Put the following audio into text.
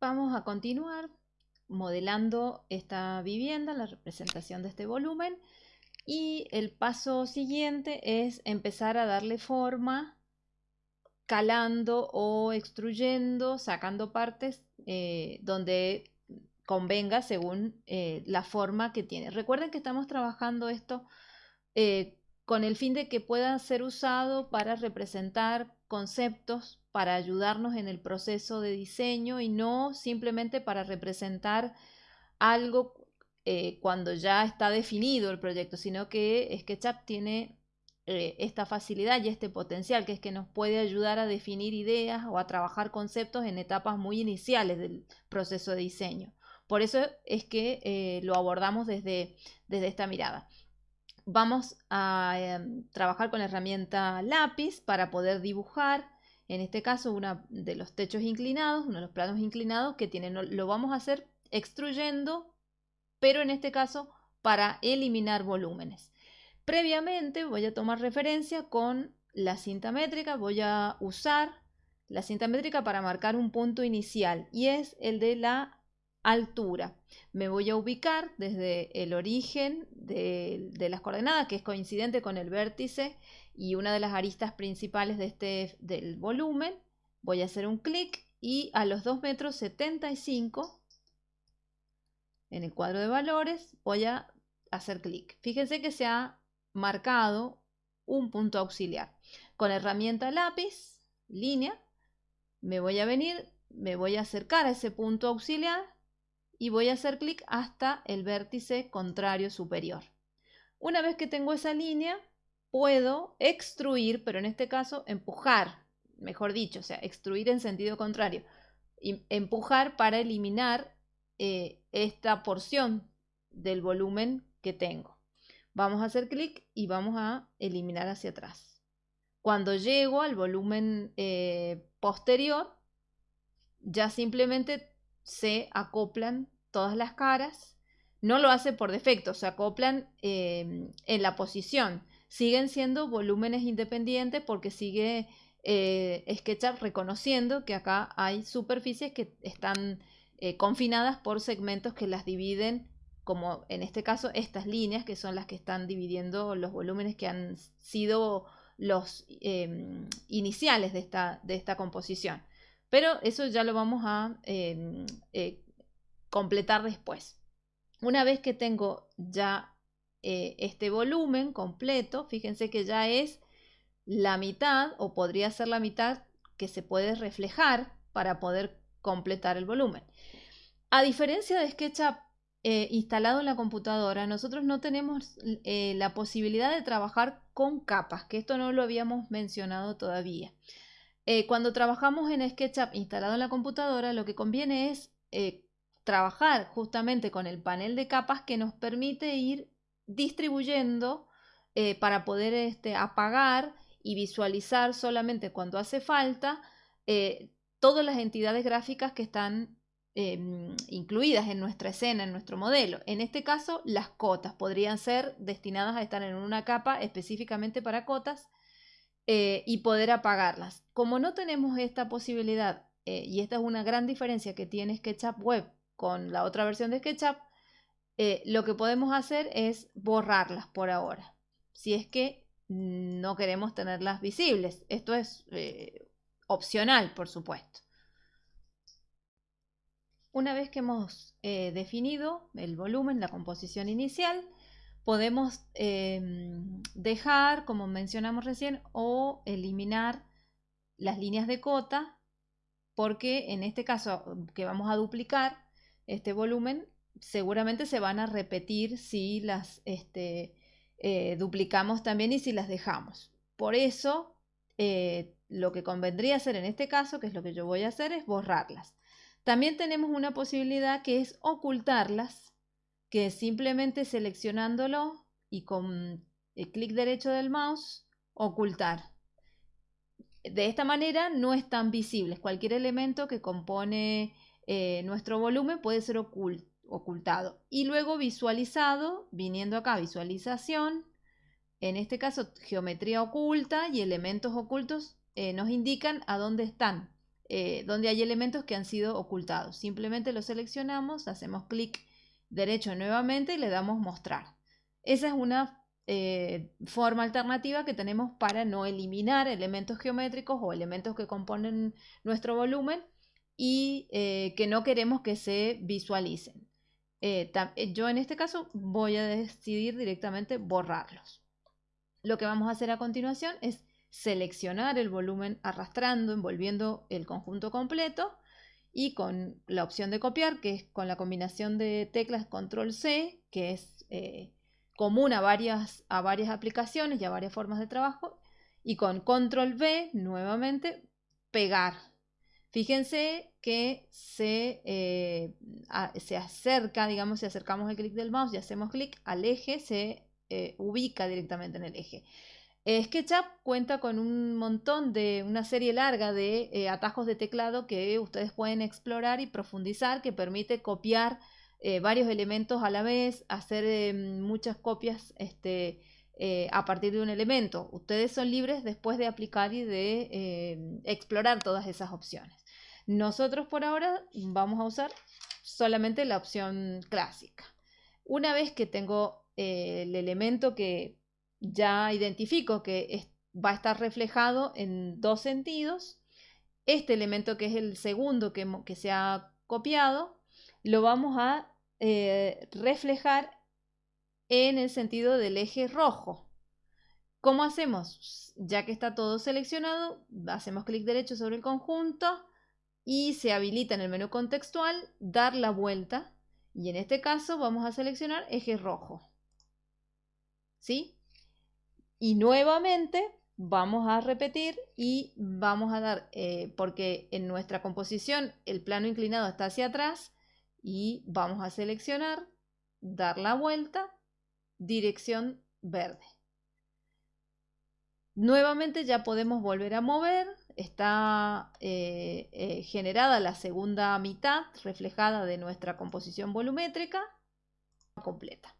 Vamos a continuar modelando esta vivienda, la representación de este volumen. Y el paso siguiente es empezar a darle forma calando o extruyendo, sacando partes eh, donde convenga según eh, la forma que tiene. Recuerden que estamos trabajando esto eh, con el fin de que pueda ser usado para representar conceptos, para ayudarnos en el proceso de diseño y no simplemente para representar algo eh, cuando ya está definido el proyecto, sino que SketchUp tiene esta facilidad y este potencial, que es que nos puede ayudar a definir ideas o a trabajar conceptos en etapas muy iniciales del proceso de diseño. Por eso es que eh, lo abordamos desde, desde esta mirada. Vamos a em, trabajar con la herramienta lápiz para poder dibujar, en este caso, uno de los techos inclinados, uno de los planos inclinados que tienen. Lo vamos a hacer extruyendo, pero en este caso para eliminar volúmenes. Previamente voy a tomar referencia con la cinta métrica, voy a usar la cinta métrica para marcar un punto inicial y es el de la altura. Me voy a ubicar desde el origen de, las coordenadas, que es coincidente con el vértice y una de las aristas principales de este, del volumen. Voy a hacer un clic y a los 2 metros 75 en el cuadro de valores voy a hacer clic. Fíjense que se ha marcado un punto auxiliar. Con la herramienta lápiz, línea, me voy a venir, me voy a acercar a ese punto auxiliar y voy a hacer clic hasta el vértice contrario superior. Una vez que tengo esa línea, puedo extruir, pero en este caso empujar, mejor dicho, o sea, extruir en sentido contrario, y empujar para eliminar eh, esta porción del volumen que tengo. Vamos a hacer clic y vamos a eliminar hacia atrás. Cuando llego al volumen eh, posterior, ya simplemente se acoplan todas las caras. No lo hace por defecto, se acoplan em, en la posición. Siguen siendo volúmenes independientes porque sigue eh, SketchUp reconociendo que acá hay superficies que están eh, confinadas por segmentos que las dividen, como en este caso estas líneas que son las que están dividiendo los volúmenes que han sido los em, iniciales de esta, de esta composición. Pero eso ya lo vamos a em, eh, completar después. Una vez que tengo ya eh, este volumen completo, fíjense que ya es la mitad o podría ser la mitad que se puede reflejar para poder completar el volumen. A diferencia de SketchUp eh, instalado en la computadora, nosotros no tenemos la posibilidad de trabajar con capas, que esto no lo habíamos mencionado todavía. Eh, cuando trabajamos en SketchUp instalado en la computadora, lo que conviene es eh, trabajar justamente con el panel de capas que nos permite ir distribuyendo eh, para poder este, apagar y visualizar solamente cuando hace falta todas las entidades gráficas que están em, incluidas en nuestra escena, en nuestro modelo. En este caso, las cotas podrían ser destinadas a estar en una capa específicamente para cotas eh, y poder apagarlas. Como no tenemos esta posibilidad, eh, y esta es una gran diferencia que tiene SketchUp Web con la otra versión de SketchUp, eh, lo que podemos hacer es borrarlas por ahora, si es que no queremos tenerlas visibles. Esto es opcional, por supuesto. Una vez que hemos definido el volumen, la composición inicial, podemos em, dejar, como mencionamos recién, o eliminar las líneas de cota, porque en este caso que vamos a duplicar este volumen, seguramente se van a repetir si las este, eh, duplicamos también y si las dejamos. Por eso, eh, lo que convendría hacer en este caso, que es lo que yo voy a hacer, es borrarlas. También tenemos una posibilidad que es ocultarlas que simplemente seleccionándolo y con el clic derecho del mouse, ocultar. De esta manera no están visibles. Cualquier elemento que compone eh, nuestro volumen puede ser ocultado. Y luego visualizado, viniendo acá, visualización, en este caso geometría oculta y elementos ocultos eh, nos indican a dónde están eh, donde hay elementos que han sido ocultados. Simplemente lo seleccionamos, hacemos clic derecho nuevamente y le damos mostrar. Esa es una eh, forma alternativa que tenemos para no eliminar elementos geométricos o elementos que componen nuestro volumen y eh, que no queremos que se visualicen. yo en este caso voy a decidir directamente borrarlos. Lo que vamos a hacer a continuación es seleccionar el volumen arrastrando, envolviendo el conjunto completo y con la opción de copiar, que es con la combinación de teclas control C, que es eh, común a varias, a varias aplicaciones y a varias formas de trabajo, y con control V, nuevamente, pegar. Fíjense que se, eh, se acerca, digamos, si acercamos el clic del mouse y hacemos clic al eje, se eh, ubica directamente en el eje. SketchUp cuenta con un montón de, una serie larga de eh, atajos de teclado que ustedes pueden explorar y profundizar, que permite copiar eh, varios elementos a la vez, hacer muchas copias este, eh, a partir de un elemento. Ustedes son libres después de aplicar y de explorar todas esas opciones. Nosotros por ahora vamos a usar solamente la opción clásica. Una vez que tengo el elemento que ya identifico que va a estar reflejado en dos sentidos. Este elemento que es el segundo que, se ha copiado, lo vamos a eh, reflejar en el sentido del eje rojo. ¿Cómo hacemos? Ya que está todo seleccionado, hacemos clic derecho sobre el conjunto y se habilita en el menú contextual dar la vuelta y en este caso vamos a seleccionar eje rojo. ¿Sí? Y nuevamente vamos a repetir y vamos a dar, eh, porque en nuestra composición el plano inclinado está hacia atrás y vamos a seleccionar, dar la vuelta, dirección verde. Nuevamente ya podemos volver a mover, está eh, eh, generada la segunda mitad reflejada de nuestra composición volumétrica completa.